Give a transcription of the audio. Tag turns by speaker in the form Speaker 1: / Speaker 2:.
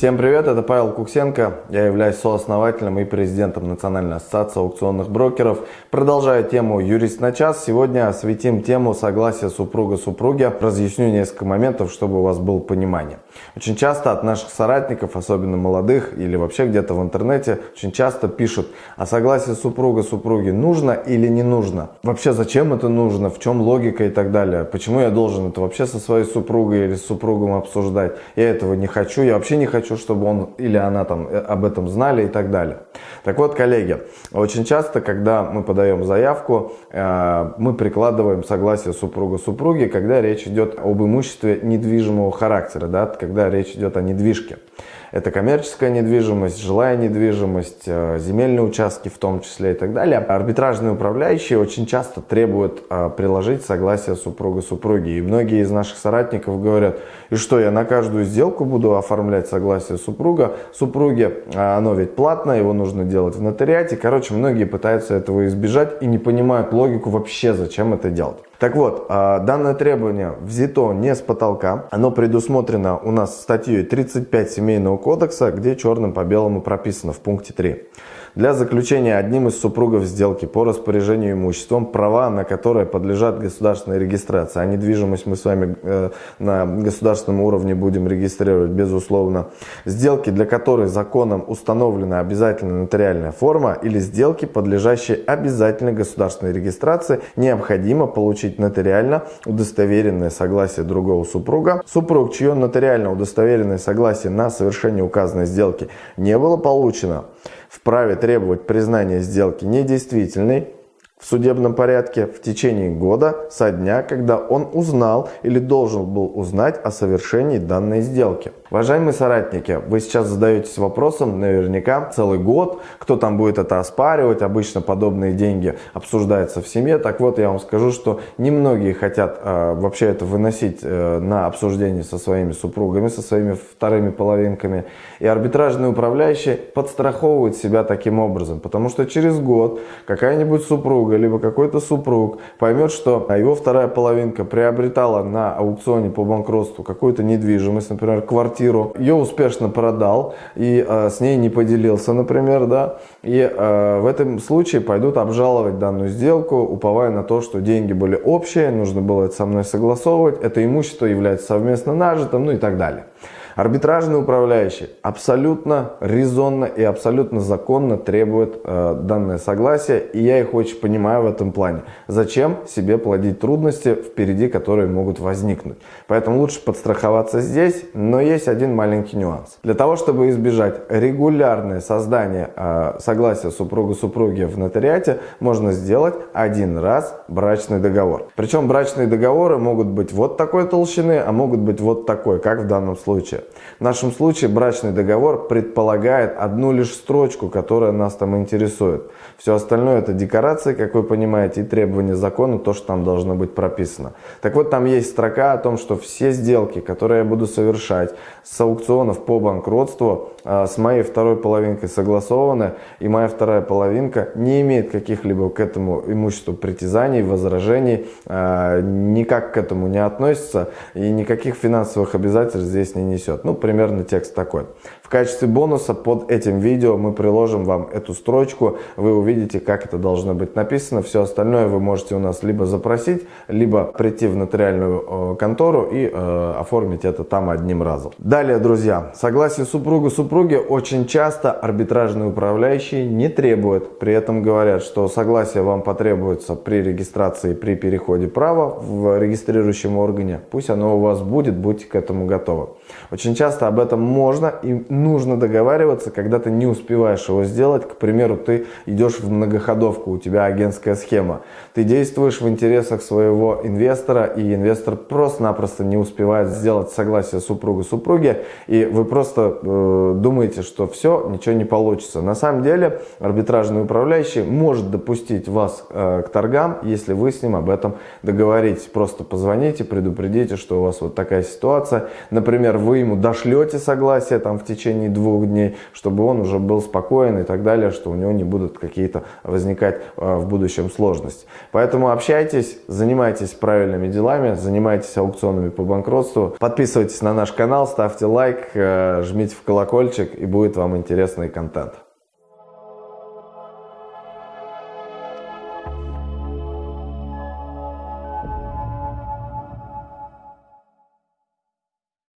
Speaker 1: Всем привет, это Павел Куксенко. Я являюсь сооснователем и президентом Национальной ассоциации аукционных брокеров. Продолжая тему «Юрист на час», сегодня осветим тему согласия супруга-супруги. Разъясню несколько моментов, чтобы у вас было понимание. Очень часто от наших соратников, особенно молодых или вообще где-то в интернете, очень часто пишут, а согласие супруга-супруги нужно или не нужно? Вообще зачем это нужно? В чем логика и так далее? Почему я должен это вообще со своей супругой или с супругом обсуждать? Я этого не хочу, я вообще не хочу хочу, чтобы он или она там э, об этом знали и так далее. Так вот, коллеги, очень часто, когда мы подаем заявку, э, мы прикладываем согласие супруга-супруги, когда речь идет об имуществе недвижимого характера, да, когда речь идет о недвижке. Это коммерческая недвижимость, жилая недвижимость, э, земельные участки в том числе и так далее. Арбитражные управляющие очень часто требуют э, приложить согласие супруга-супруги. И многие из наших соратников говорят, и что, я на каждую сделку буду оформлять согласие супруга, супруги, а оно ведь платное, его нужно делать в нотариате. Короче, многие пытаются этого избежать и не понимают логику вообще, зачем это делать. Так вот, а, данное требование взято не с потолка. Оно предусмотрено у нас статьей 35 Семейного кодекса, где черным по белому прописано в пункте 3 для заключения одним из супругов сделки по распоряжению имуществом, права на которые подлежат государственной регистрации, а недвижимость мы с вами э, на государственном уровне будем регистрировать безусловно, сделки, для которых законом установлена обязательная нотариальная форма или сделки, подлежащие обязательной государственной регистрации, необходимо получить нотариально удостоверенное согласие другого супруга. Супруг, чье нотариально удостоверенное согласие на совершение указанной сделки не было получено, вправе требовать признания сделки недействительной в судебном порядке в течение года со дня, когда он узнал или должен был узнать о совершении данной сделки. Уважаемые соратники, вы сейчас задаетесь вопросом наверняка целый год, кто там будет это оспаривать, обычно подобные деньги обсуждаются в семье. Так вот, я вам скажу, что немногие хотят э, вообще это выносить э, на обсуждение со своими супругами, со своими вторыми половинками. И арбитражные управляющие подстраховывают себя таким образом, потому что через год какая-нибудь супруга, либо какой-то супруг поймет, что его вторая половинка приобретала на аукционе по банкротству какую-то недвижимость, например, квартиру, ее успешно продал и э, с ней не поделился, например, да, и э, в этом случае пойдут обжаловать данную сделку, уповая на то, что деньги были общие, нужно было это со мной согласовывать, это имущество является совместно нажитым, ну и так далее. Арбитражный управляющий абсолютно резонно и абсолютно законно требует э, данное согласие, и я их очень понимаю в этом плане. Зачем себе плодить трудности впереди, которые могут возникнуть? Поэтому лучше подстраховаться здесь, но есть один маленький нюанс. Для того, чтобы избежать регулярное создание э, согласия супруга-супруги в нотариате, можно сделать один раз брачный договор. Причем брачные договоры могут быть вот такой толщины, а могут быть вот такой, как в данном случае. В нашем случае брачный договор предполагает одну лишь строчку, которая нас там интересует. Все остальное это декорации, как вы понимаете, и требования закона, то, что там должно быть прописано. Так вот, там есть строка о том, что все сделки, которые я буду совершать с аукционов по банкротству, а, с моей второй половинкой согласованы, и моя вторая половинка не имеет каких-либо к этому имуществу притязаний, возражений, а, никак к этому не относится, и никаких финансовых обязательств здесь не несет несет. Ну, примерно текст такой. В качестве бонуса под этим видео мы приложим вам эту строчку. Вы увидите, как это должно быть написано. Все остальное вы можете у нас либо запросить, либо прийти в нотариальную э, контору и э, оформить это там одним разом. Далее, друзья, согласие супруга супруги очень часто арбитражные управляющие не требуют. При этом говорят, что согласие вам потребуется при регистрации, при переходе права в регистрирующем органе. Пусть оно у вас будет, будьте к этому готовы. Очень часто об этом можно и нужно договариваться, когда ты не успеваешь его сделать. К примеру, ты идешь в многоходовку, у тебя агентская схема. Ты действуешь в интересах своего инвестора, и инвестор просто-напросто не успевает сделать согласие супруга-супруги, и вы просто э, думаете, что все, ничего не получится. На самом деле арбитражный управляющий может допустить вас э, к торгам, если вы с ним об этом договоритесь. Просто позвоните, предупредите, что у вас вот такая ситуация. Например, вы ему ему дошлете согласие там в течение двух дней, чтобы он уже был спокоен и так далее, что у него не будут какие-то возникать э, в будущем сложности. Поэтому общайтесь, занимайтесь правильными делами, занимайтесь аукционами по банкротству, подписывайтесь на наш канал, ставьте лайк, э, жмите в колокольчик и будет вам интересный контент.